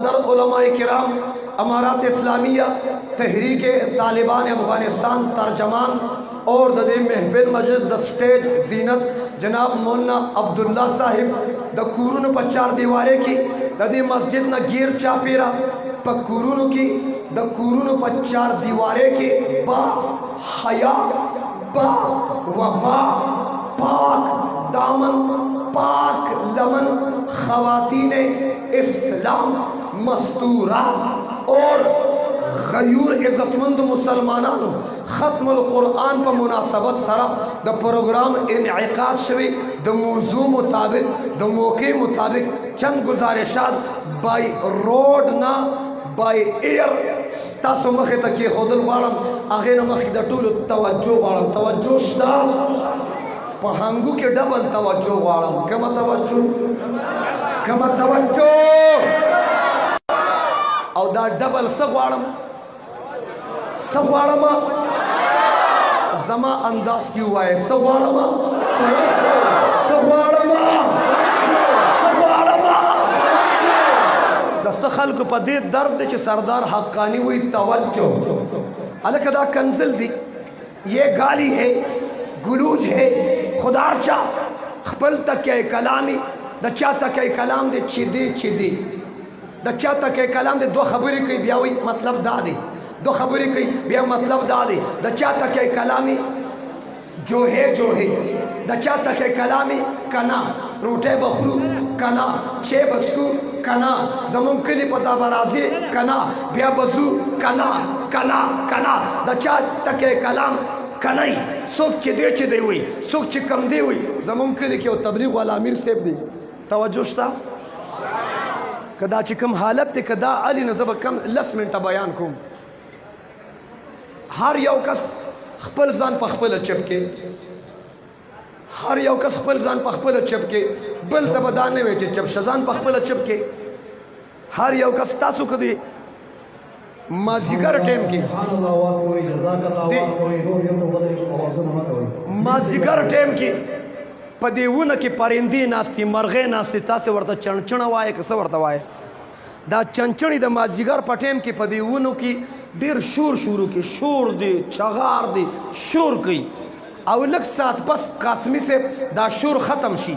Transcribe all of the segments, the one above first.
حضرت علماء کرام امارات اسلامیہ تحریک طالبان افغانستان ترجمان اور دد محفل مجلس دا سٹیج زینت جناب مولانا عبداللہ صاحب دا کورون پا چار دیوارے کی دا دی مسجد نا گیر چاپیرا پا کورونو کی دا کورونو پا چار دیوارے کی با حیاء با وفا پاک دامن پاک لمن خواتین اسلام مستورہ اور غیور عزتمند مسلمانانو ختم القرآن په مناسبت سره د پروګرام انعقاد شوی د موضوع مطابق د موقع مطابق چند گزارشات بای روډ نه بای ایر ستاسو مخې ته کېښودل غواړم هغې نه مخکې د ټولو توجه غواړم توجه شته په هنګو کې ډبل توجه غواړم کومه توجه کومه توجه او دا ډبل څه غواړم څه غواړم زما انداز کیو وای څه غواړم څه غواړم څه غواړم د څه خلکو په دې درد دی چې سردار حقانی وی توجه الکه دا کنزل دی یہ گالی ہے گلوج ہے خدار چا خپل تکیه کلامی د چا تکیه کلام دی چې دی چې دی د چا تکه کلام د دوه خبرې کوي بیا وي مطلب دا دی دوه خبرې کوي بیا مطلب دا دی د چا تکه کلامي جوهه جوهه د چا تکه کلامي کنا روټه بخرو کنا شی بسکو کنا زمون کلی په دابرازي کنا بیا بسو کنا کنا کنا د چا تکه کلام کنای څوک چې دی چې دی وي څوک چې کم دی وي زمون کلی کې او تبلیغ والا امیر صاحب دی توجه شته کدا چې کوم حالت ته کدا علي نه زب کم لس منټه بیان کوم هر یو کس خپل ځان په خپل چپ کې هر یو کس خپل ځان په خپل چپ کې بل ته بدانه وي چې چپ شزان په خپل چپ کې هر یو کس تاسو کدی مازیګر ټیم کې سبحان الله واس کوي جزاک الله واس کوي روح یو ته بده اوازونه مکوي مازیګر ټیم کې په دې ونه کې پرندې ناشتي مرغې ناشتي تاسو ورته چنچنه وایې که څه ورته وایې دا چنچنې د مازیګر په ټیم کې په دې ونو کې ډیر شور شروع کې شور دی چغار دی شور کوي او لږ ساعت پس قاسمي صاحب دا شور ختم شي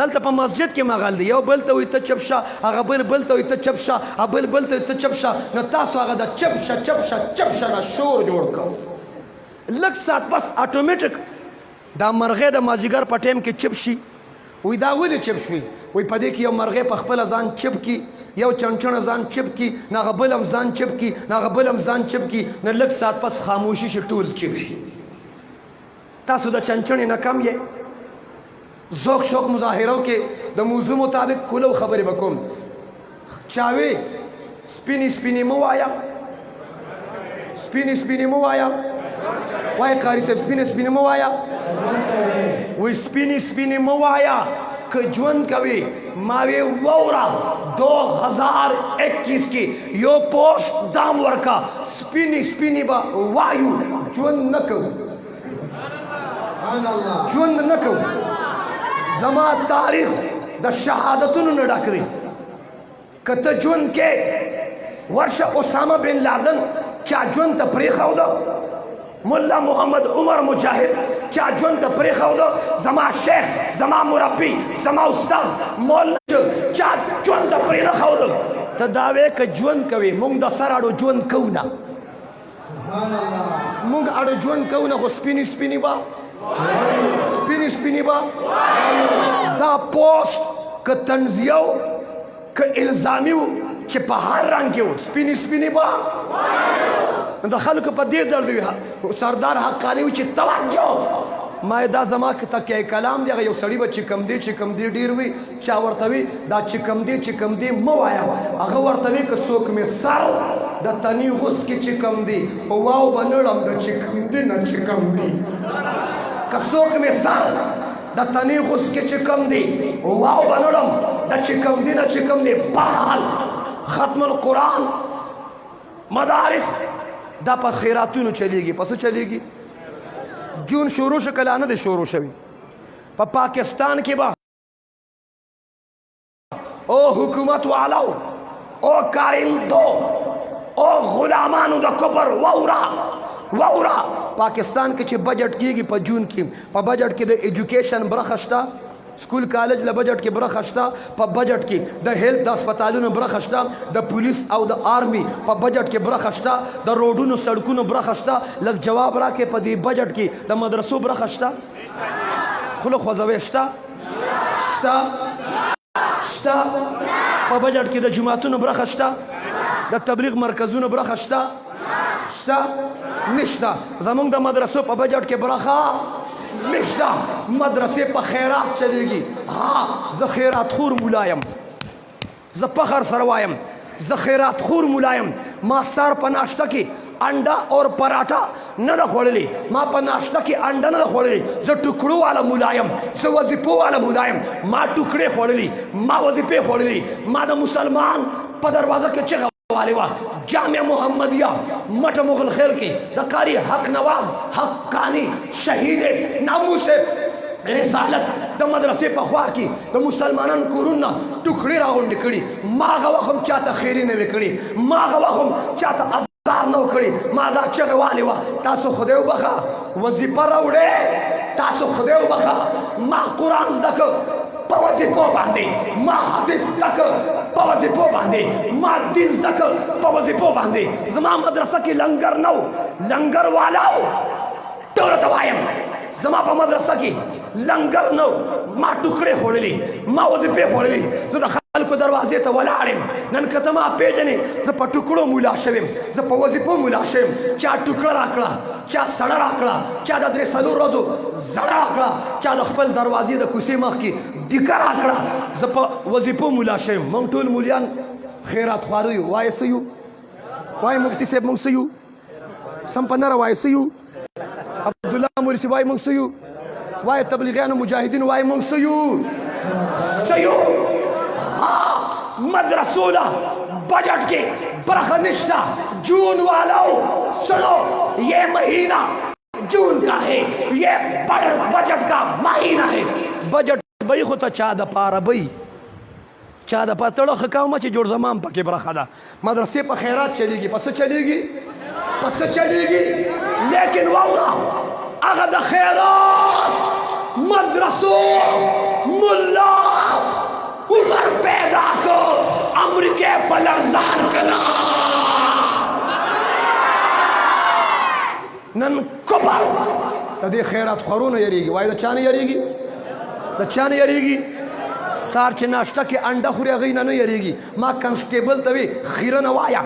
دلته په مسجد کې مغل دی یو بل ته وي ته چپ شه هغه بل بل ته وي ته چپ شه هغه بل بل ته ته چپ شه نو تاسو هغه د چپ شه چپ شه چپ شه نه شور جوړ کو لږ سات پس اتوماتیک دا مرغه د مازیګر په ټیم کې چپ شي وی دا ولې چپ شوی وی په دې کې یو مرغه په خپل ځان چپ کی یو چنچن ځان چپ کی نه غبلم ځان چپ کی نه غبلم ځان چپ کی نه لک سات پس خاموشي شي ټول چپ شي تاسو د چنچن نه کم یې زوک شوک مظاهرو کې د موضوع مطابق کولو خبرې وکوم چاوي سپینی سپینی مو وایا سپینی سپینی مو وایا وای قاری صاحب سپینی سپینی مو وایا وای سپینی سپینی مو وایا که ژوند کوي ما وی وورا 2021 کې یو پوسټ دام ورکا سپینی سپینی با وایو ژوند نکو ژوند نه کوم زما تاریخ د شهادتونو نه ډک دی که ته ژوند کې ورشه اسامه بن لادن چا ژوند ته پرېښوده مولا محمد عمر مجاهد چا ژوند ته پرېښوده زما شیخ زما مربي زما استاد مولا چا ژوند ته پرېنښوده ته دا وې که ژوند کوې مونږ د سر اړو ژوند کوو نه مونږ اړه ژوند کوو نه خو سپینی سپینی با سپینی سپینی با دا پوسټ که تنزیه و که الزامی و چې په هر رنګ کې و سپینی سپینی با د خلکو په دې درد وي سردار حقانی و چې توجه ما دا زما تکیه کلام دی یو سړی به چې کم دی چې کم دی ډیر وي چا ورته وی دا چې کم دی چې کم دی مو وایا هغه ورته وی که څوک می سر د تنی غوس کې چې کم دی او واو بنړم د چې کم دی نه چې کم دی که څوک می سر د تنی غوس کې چې کم دی او واو بنړم د چې کم دی نه چې کم دی بهرحال ختم القرآن مدارس دا په خیراتونو چلیږي پس چلیږي جون شروع شو کله نه د شروع شوی په پا پاکستان کې به او حکومت والو او کارندو او غلامانو د کفر وورا وورا پاکستان کې چې بجټ کیږي په جون کې په بجټ کې د ایجوکیشن برخه شته سکول کالج له بجټ کې برخه شته په بجټ کې د هیلت د هسپتالونو برخه شته د پولیس او د آرمي په بجټ کې برخه شته د روډونو سړکونو برخه شته لږ جواب راکې په دې بجټ کې د مدرسو برخه شته خلو خوځوي شته شته شته په بجټ کې د جماعتونو برخه شته د تبلیغ مرکزونو برخه شته شته نشته زمونږ د مدرسو په بجټ کې برخه نشته مدرسې په خیرات چلیږي ها زه خیرات خور مولا یم زه پخر سره وایم زه خیرات خور ملا یم ما سار په ناشته کې انډه اور پراټا نه ده خوړلې ما په ناشته کې انډه نه ده خوړلې زه ټکړو والا ملا یم زه وظیفو والا ملا یم ما ټکړې خوړلې ما وظیفې خوړلې ما د مسلمان په دروازه کې چغه والوا جامع محمدیه مټ مغل خیل کې د قاری حق نواز حقانی شهید ناموس رسالت د مدرسې په خوا کې د مسلمانانو کورونه ټوکړي راغونډې کړي ماغه وخم چاته خیری نه وکړي ماغه وخم چاته ازار نه وکړي ما دا چغه والي وا تاسو خدای وبخا وظیفه راوړې تاسو خدای وبخا ما قران زده په وظیفو باندې ما حدیث تک په وظیفو باندې ما دین تک په وظیفو باندې زما مدرسه کې لنګر نو لنګر والاو ټول ته وایم زما په مدرسه کې لنګر نو ما ټوکړې خوړلې ما وظیفه خوړلې زه د خلکو دروازې ته ولاړم نن که ته ما پیژنې زه په ټوکړو مولا شوم زه په وظیفو مولا شوم چا ټوکړه راکړه چا سړه راکړه چا د درې څلور ورځو زړه راکړه چا د خپل دروازې د کوڅې مخ کې دیکه راکړه زه په وظیفو مولا شوم موږ ټول مولیان خیرات خواره یو وایه څه یو وایه مفتي صاحب موږ څه یو سم په نره وایه څه یو عبدالله مورسي وایه موږ څه یو وای تبلیغیانو مجاهدین وای مونږ سيو سيو مدرسو له بجټ کې برخه نشته جون والو سنو یہ مہینہ جون کا ہے یہ بجٹ کا مہینہ ہے بجٹ بئی خو ته چا د پاره بئی چا د پتړه خکاومه چې جوړ زمان پکې برخه ده مدرسې په خیرات چلیږي په څه چلیږي په څه چلیږي لیکن واوره هغه د خیرات مدرسو ملا عمر پیدا کو امریکه په لړزان کړه نن کفر د دې خیرات خورونه یریږي وای د چانه یریږي د چانه یریږي سار چې ناشته کې انډه خوري هغه نه نه یریږي ما کنسټیبل ته وی خیره نه وایا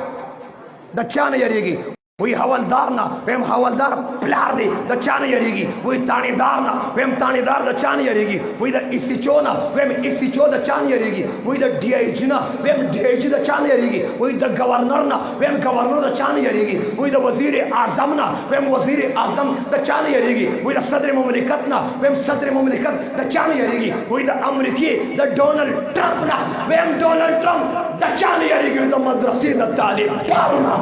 د چانه یریږي وی حوالدار نه ویم حوالدار پلار دی د چانه یریږي وی تانیدار نه ویم تانیدار د چانه یریږي وی د استچو نه ویم استچو د چانه یریږي وی د ډی آی جی نه ویم ډی آی جی د چانه یریږي وی د گورنر نه ویم ګورنر د چا نه یریږي وای د وزیر اعظم نه ویم وزیر اعظم د چا نه یریږي وای د صدر مملکت نه ویم صدر مملکت د چا نه یریږي وای د امریکې د ډونلډ ټرمپ نه ویم ډونلډ ټرمپ د چا نه یریږي د مدرسې د طالب دارو نه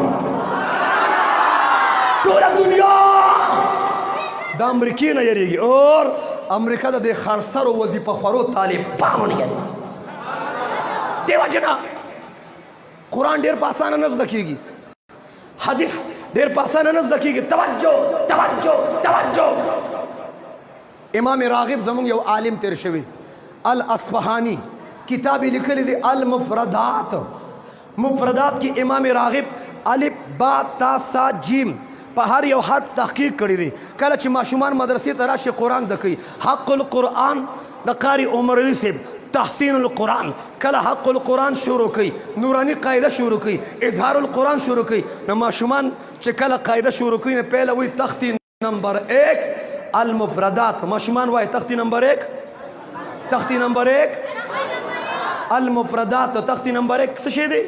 ټول دنیا د امریکې نه یریږي اور امریکا د دې خرسر او وظیفه خورو طالب پاونه یریږي دیو جنا قرآن ډیر په اسانه نه زده کیږي حدیث ډیر په اسانه نه زده کیږي توجه توجه توجه امام راغب زموږ یو عالم تیر شوی الاصفهانی کتاب لیکل دی المفردات مفردات کې امام راغب الف با تا سا جیم په هر یو حرف تحقیق کړی دی کله چې ماشومان مدرسې ته راشي قران د کوي حق القران د قاری عمر علی صاحب تحسین القران کله حق القران شروع کوي نورانی قاعده شروع کوي اظهار القران شروع کوي نو ماشومان چې کله قاعده شروع کوي نه پهله وي تختی نمبر 1 المفردات ماشومان وای تختی نمبر 1 تختی نمبر 1 المفردات تختی نمبر 1 څه شي دی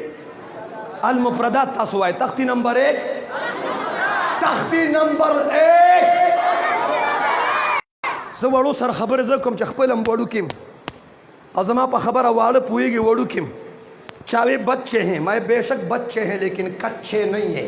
المفردات تاسو وای تختی نمبر 1 تختی نمبر 1 زه وړو سره خبره زه کوم چې خپل هم وړو کیم او زما په خبره واړه پویږي وړو کیم چاوي بچه ہیں میں بے شک بچه ہیں لیکن کچه نہیں ہے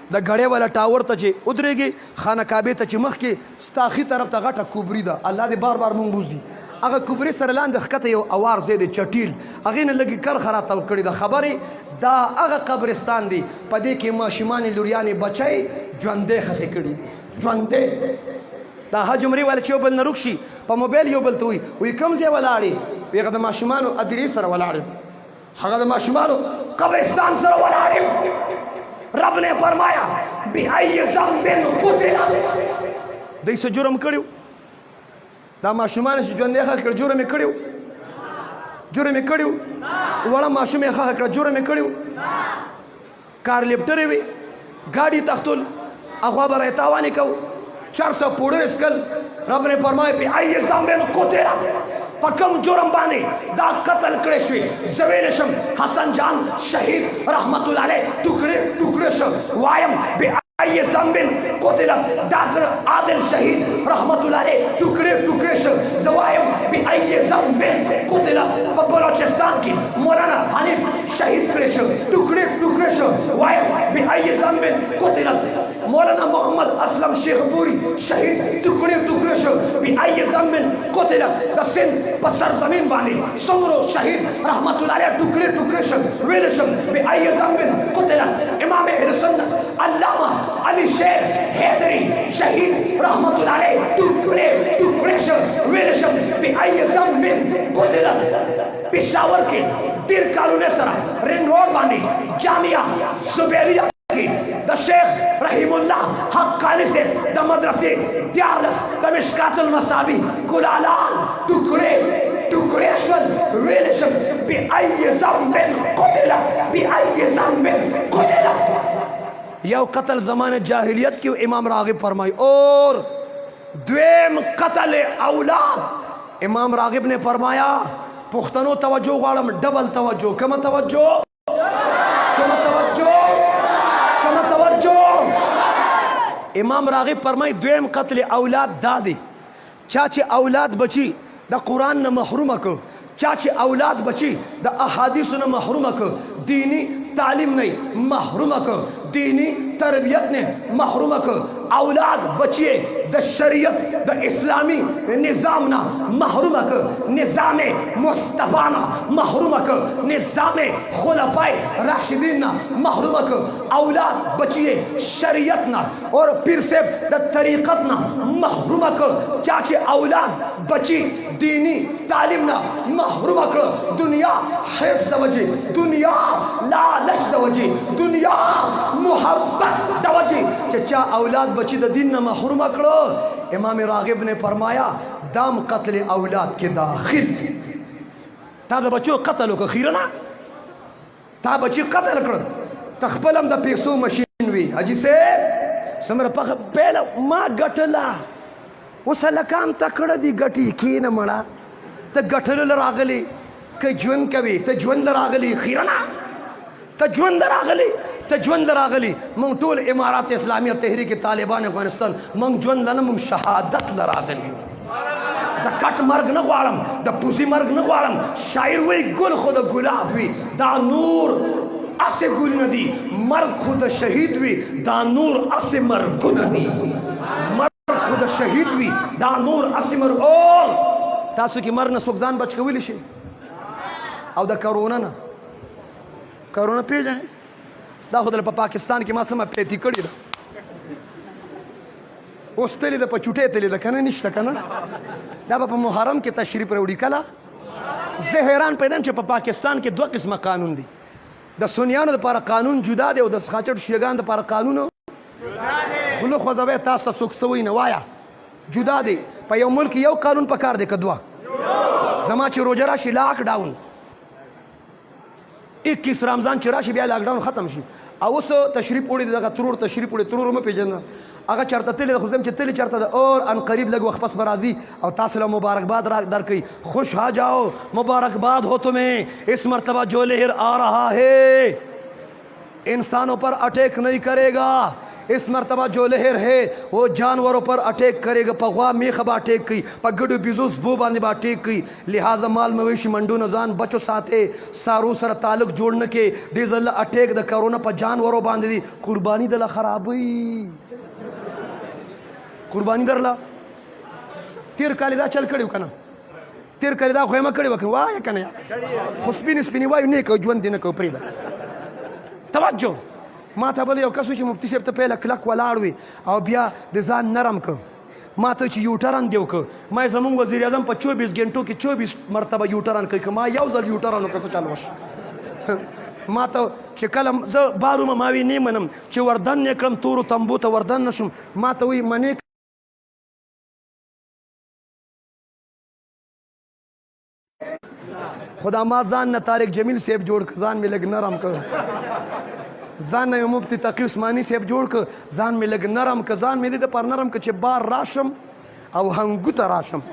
د ګړې والا ټاور ته چې ودرېږې خانه کعبې ته چې مخکې ستا ښي طرف ته غټه کوبري ده الله دې بار بار مونږ بوځي هغه کوبرې سره لاندې ښکته یو اوار ځای دی چټیل هغې نه لږې کرښه را تاو کړې ده خبرې دا هغه قبرستان دی په دې کې ماشومانې لوریانې بچی ژوندی خښې کړي دي ژوندی دا حج عمرې والا چې یو بل نه روک شي په موبایل یو بل ته وي وي کوم ځای ولاړې وي هغه د ماشومانو ادرې سره ولاړې هغه د ماشومانو قبرستان سره ولاړ رب نے فرمایا بأي ذنب قتل دای څه جرم کړیو دا ماشومان چې ژوند یې خخ کړ جرم یې کړیو جرم یې کړیو وړه ماشوم یې خخ کړ جرم یې کړیو کار لپټرې وي ګاډي تختل اخوا به رایتاوانې کو چار سو پوډر اسکل رب نے فرمائے پی آئی زامن کو تیرا په کوم جرم باندې دا قتل کړی شوی زویل شم حسن جان شهید رحمت الله علیه ټوکړي ټوکړي شم وایم بی ای زمبل قتل ډاکټر عادل شهید رحمت الله علیه ټوکړي ټوکړي شم زوایم بی ای زمبل قتل په بلوچستان کې مولانا حنیف شهید کړی شو ټوکړې ټوکړې شو وای به ای ذنب قتل مولانا محمد اسلم شیخ پوری شهید ټوکړې ټوکړې شو به ای ذنب قتل د سند په سر زمين باندې څومره شهید رحمت الله علیه ټوکړې ټوکړې شو ویل شو به ای ذنب قتل امام اهل سنت علامه علی شیر حیدری شهید رحمت الله علیه ټوکړې ټوکړې شو ویل شو به ای ذنب قتل پېښور کې ډېر کالونه سره رنګ روډ باندې جامعه زبیریه کې د شیخ رحیم الله حقانی سے د مدرسې دیارلس د مشکات المصابی ګلالان ټوکړې ټوکړې شول ویل شول بی ای ذنب قتل بی ای ذنب قتل یو قتل زمانه جاهلیت کې امام راغب فرمای اور دویم قتل اولاد امام راغب نے فرمایا پښتنو توجه غواړم ډبل توجه کومه توجه کومه توجه کومه توجه امام راغب فرمای دویم قتل اولاد دادی چا چې اولاد بچی د قران نه محروم کو چا چې اولاد بچی د احادیثو نه محروم کړ دینی تعلیم نه محروم کړ دینی تربیت نه محروم کړ اولاد بچی د شریعت د اسلامی نظام نه محروم کړ نظام مصطفی نه محروم کړ نظام خلفای راشدین نه محروم کړ اولاد بچی شریعت نه اور پیر صاحب د طریقت نه محروم کړ چا چې اولاد بچی دینی تعلیم نه محروم کړ دنیا حیث د وجه دنیا لالچ د وجه دنیا محبت د وجه چې چا اولاد بچی د دین نه محروم کړ امام راغب نے فرمایا دام قتل اولاد کې داخل دی تا د بچو قتل وکړ خیرنا تا بچی قتل کړ ته خپل هم د پیسو ماشين وی حاجی صاحب سمره په پیل ما ګټلا اوس لکام تکړه دی ګټي کینه مړه ته ګټل راغلی که ژوند کوي ته ژوند راغلی خیرنا ته ژوند راغلی ته ژوند راغلی مونږ ټول امارات اسلامیه تحریک طالبان افغانستان مونږ ژوند نه مونږ شهادت لراغلی د کټ مرګ نه غواړم د پوزي مرګ نه غواړم شاعر وی ګل خو د ګلاب وی دا نور اسه ګل نه دی مرګ خو د شهید وی دا نور اسه مرګ نه دی مرګ خو د شهید وی دا نور اسه مرګ او تاسو کې مرګ نه سوګزان بچ کولی شي او د کرونا نه کرونا پیژنې دا خو د پاکستان کې ما سمه پیتی کړی ده اوس تلې ده په چوټې تلې ده کنه نشته کنه دا به په محرم کې تشریف راوړي کله زه حیران پیدا چې په پا پاکستان کې دوه قسمه قانون دي د سنیانو لپاره قانون جدا دی او د سخاچټ شیګان لپاره قانون جدا دی خلو خو زوی تاسو ته څوک سوی نه وایا جدا دی په یو ملک یو قانون پکار دی کدوا زما چې روزه راشي لاک ډاون 21 رمضان چې راشي بیا لاک ډاون ختم شي او اوس تشریف وړي دغه ترور تشریف وړي ترور مې پیژنه هغه چرته تل خو زم چې تل چرته د اور ان قریب لګ وخت پس برازي او تاسو له مبارکباد را درکې خوش ها جاو مبارکباد هو تمه اس مرتبه جو لهر آ رہا ہے انسانو پر اټیک نهی کرې ګا اس مرتبه جو لهر هې او جانورو پر اټیک کرې ګا په غوا میخه به اټیک کوي په ګډو بیزو سبو باندې به اټیک کوي لهذا مال مویشي منډو نه ځان بچو ساتې سارو سره تعلق جوړ نه کې دې ځل اټیک د کرونا په جانورو باندې دي قرباني دله خرابوي قرباني درله تیر کال دا چل کړیو کنه تیر کړی دا خو یې مه کړی وکړه وایه که نه خو سپینې سپینې وایو نه کوو ژوند دې نه کوو پرېږده توجه ما ته بل یو کس چې مفتي صاحب ته پهله کلک ولاړ وي او بیا د ځان نرم کړ ما ته چې یوټرن دی وکړ ما زمونږ وزیر اعظم په چوبیس ګنټو کې چوبیس مرتبه یوټرن کوي که ما یو ځل یوټرن وکړ څه چل وشو ما ته چې کله زه بارومه ما وی نه منم چې وردن نه کړم تورو تمبو ته وردن نشم ما ته وی منې خدا ما ځان نه طارق جمیل صاحب جوړ ک ځان مې لګ نرم ک ځان نه مفتی تقی عثماني صاحب جوړ ک ځان مې لګ نرم ک ځان مې د پر نرم ک چې بار راشم او هنګو ته راشم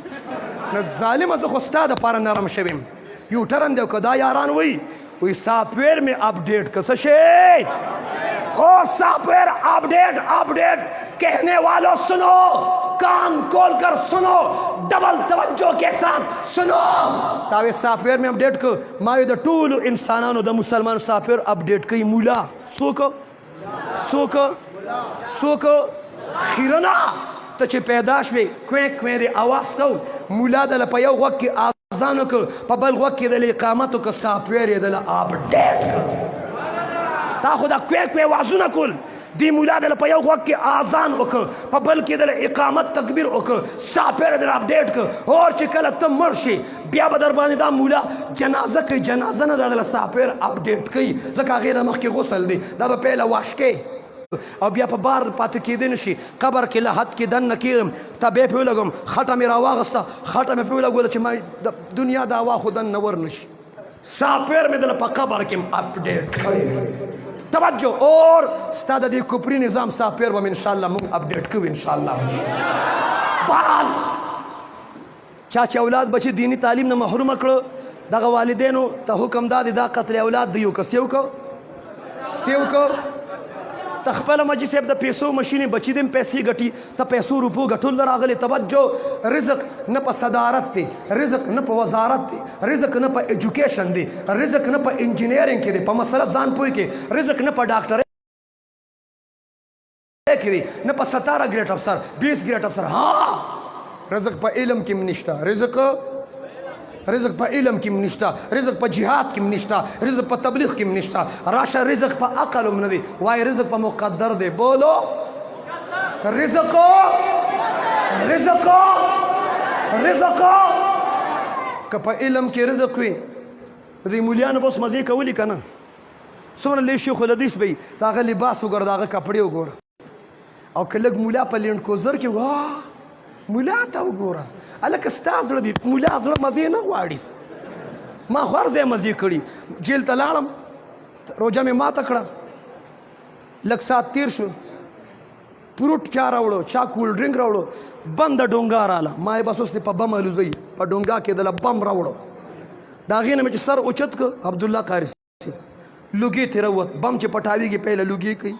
نه ظالم زه خو ستاده پر نرم شوم یوټرن دی که دا یاران وایي وایي سافټویر مې اپډیټ که څه شی او سافټویر اپډیټ اپډیټ کهنه والو سنو کان کول کر سنو ډبل توجه کې سات سنو دا وی سافټویر مې اپډیټ ک ما د ټولو انسانانو د مسلمان سافټویر اپډیټ کوي مولا څوک سوک سوک خیرنا ته چې پیدا شوې کوې کوې د اواز کو مولا د په یو وخت کې اذان وک په بل وخت کې د اقامت کو سافټویر د اپډیټ تا خو دا کوې کوې وازونه کول دی مولا د په یو وخت کې اذان وک په بل کې د اقامت تکبیر وک سافټویر د اپډیټ ک اور چې کله ته مرشي بیا به در باندې دا مولا جنازه کوي جنازه نه دغله سافټویر اپډیټ کوي ځکه هغې نه مخکې غسل دی دا به پهله واش کوي او بیا په بار پاتې کېدی نه شي قبر کې له حد کې دننه کېږم تبې پرې ولګوم خټه مې راواغسته خټه مې پرې ولګوله چې ما د دنیا د هوا خو دننه ور نه شي سافټویر مې دله په قبر کې اپډیټ کړی توجه اور ستا د دې کوپري نظام سافټویر به مې انشاءالله موږ اپډیټ کوو انشاءالله بهرحال چا چې اولاد بچي دیني تعلیم نه محروم کړو دغه والدینو ته حکم دا دی دا قتل اولاد دی یو کس یو کو سیو کو ته خپل مجي صاحب د پیسو ماشين بچی دم پیسې ګټي ته پیسو روپو ګټل راغلي توجه رزق نه په صدارت دی رزق نه په وزارت دی رزق نه په ایجوکیشن دی رزق نه په انجینیرینګ کې دی په مسله ځان پوي کې رزق نه په ډاکټر کې وي نه په 17 ګریډ افسر 20 ګریډ افسر ها رزق په علم کې منشتا رزق رزق په علم کې منشتا رزق په جهاد کې منشتا رزق په تبلیغ کې منشتا راشه رزق په عقل هم نه دی وای رزق په مقدر دی بولو رزق رزق رزق که په علم کې رزق وي د مولیانو بس مزه کولی کنه څومره لوی شیخ الحدیث به د هغه لباس وګوره د هغه کپړې وګوره او که لږ مولا په لینډ کوزر کې واه مولا ته وګوره هلکه ستا زړه دی مولا زړه مزې نه غواړي ما خو هر ځای مزې کړي جیل ته لاړم روژه مې ماته کړه لږ ساعت تیر شو فروټ چا راوړو چا کول ډرینګ راوړو بند ډونګا رااله ما بس اوس په بم الوزي په ډونګا کې د بم راوړو دا غینه مې چې سر اوچت ک عبد الله قاری لوګي تیروت بم چې پټاویږي پهله لوګي کوي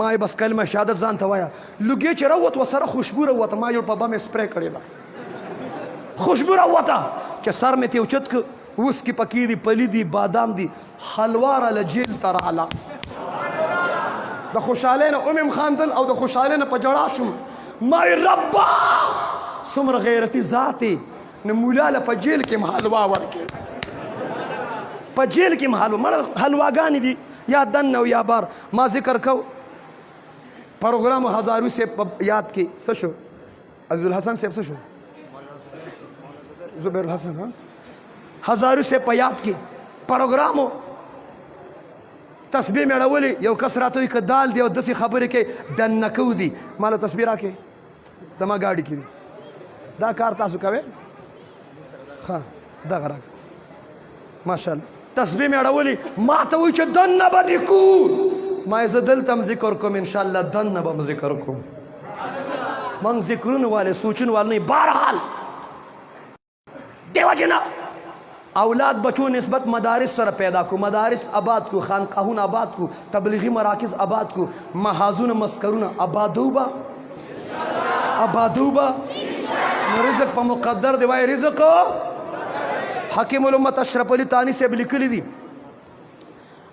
ما بس کلمه شهادت ځان ته وایا لوګي چې راوت وسره خوشبو راوت ما یو په بم سپری کړی دا خوشبو راوته چې سر مې ته اوچت ک اوس کې پکې دی پلی دی بادام دی خلواره له جېل ته راله. د خوشحالۍ نه ومې هم خاندل او د خوشحالۍ نه په ژړا شوم. ما وې ربه څومره غیرتي ذات یې نو مولا له په جېل کې هم حلوا ورکړې. په جېل کې هم حلوا مړه حلواګانې دي یا دننه او یا بار. ما ذکر کو پروګرام هزاري صاحب په یاد کې څه شو. عزیز الحسن صاحب څه شو زبیر الحسن ها هزارو سه په یاد کې پروګرامو تسبیح مې اړولې یو کس راته وي که دال دی او داسې خبرې کې دنکو دي ما له تسبیح راکې زما ګاډي کې دا کار تاسو کوئ ښه دغه راکړه ماشاءالله تسبیح مې اړولي ما ته وایي چې دننه به دې کو ما یې زه دلته هم ذکر کوم انشاءالله دننه به هم ذکر کوم موږ ذکرونه والې سوچونه والې نه بهرحال دیو جنا اولاد بچو نسبت مدارس سره پیدا کو مدارس آباد کو خانقاهونه آباد کو تبلیغی مراکز آباد کو محاذونه مسکرونه آبادو با آبادو با رزق په مقدر دی وای رزق حکیم الامت اشرف علی تانی سے لیکلی دی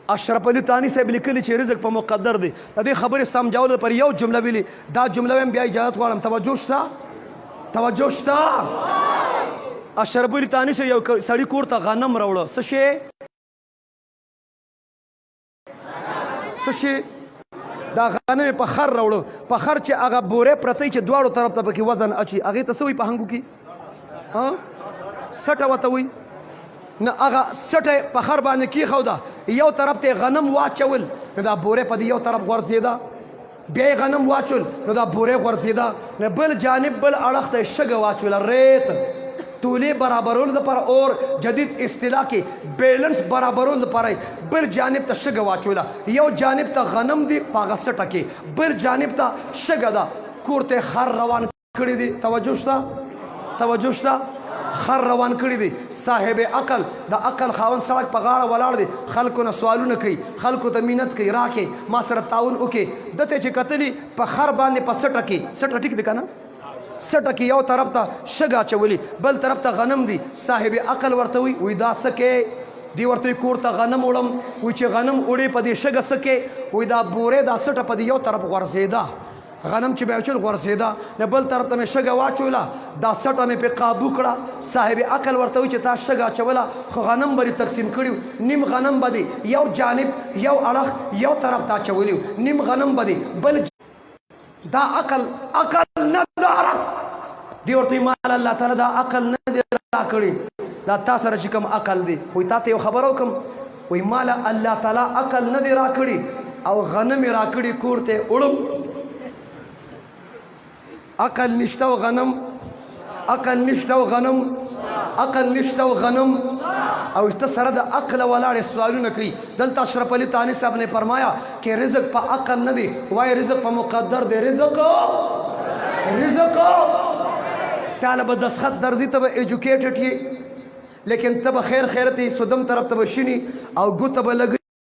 اشرف علی تانی صاحب لیکلی چې رزق په مقدر دی د دې خبرې سمجاول پر یو جمله ویلي دا جمله هم بیا اجازه غواړم توجه شته توجه شته اشرف علی تانی صاحب یو سړی کور ته غنم راوړ څه شي څه شي دا غنم په خر راوړو په خر چې هغه بوره پرته چې دواړو طرف ته پکې وزن اچي هغه ته سوي په هنګو کې ها سټه وته وي نه هغه سټه په خر باندې کې خو دا یو طرف ته غنم واچول دا بوره په یو طرف غورځیدا بیا یې غنم واچول نو دا بوره غورځېده نه بل جانب بل اړخ ته شګه واچول ریت تولې برابرول لپاره اور جدید اصطلاح کې بیلنس برابرول لپاره بل جانب ته شګه واچوله یو جانب ته غنم دی پاغه سټه کې بل جانب ته شګه ده کورته خر روان کړی دی توجه شته توجه شته خر روان کړی دی صاحب عقل د عقل خاون سړک په غاړه ولاړ دی خلکو نه سوالونه کوي خلکو ته مینت کوي راکې ما سره تعاون وکې دته چې کتلی په خر باندې په سټه کې سټه ټیک دی کنه سټه کې یو طرف ته شګه چولی بل طرف ته غنم دی صاحب عقل ورته وي وې دا سکه دی ورته کور ته غنم وړم وې چې غنم وړې په دې شګه سکه وې دا بوره دا سټه په دې یو طرف غورځېده غنم چې بیچل غورځېده نه بل طرف ته مې شګه واچوله دا سټه مې په قابو کړه صاحب عقل ورته وي چې تا شګه اچوله خو غنم به تقسیم کړي نیم غنم به دی یو جانب یو اړخ یو طرف ته اچولی نیم غنم به دی بل دا عقل عقل نه دا عرق دی ورته مال الله تعالی دا عقل نه دی راکړي دا تاسو سره چې کوم عقل دی خو تاسو یو خبرو کوم وای مالا الله تعالی عقل نه دی راکړي او غنم راکړي کور ته وړم عقل نشته او غنم عقل نشته او غنم عقل نشته او غنم او ته سره د عقل ولاړ سوالونه کوي دلته اشرف علي تاني صاحب نے فرمایا کہ رزق په عقل نه دی وای رزق په مقدر دی رزق رزق طالب دسخت درځي ته ایجوکیټډ یې لیکن ته به خیر خیر ته یی سودم طرف ته به شینی او ګوته به لګی.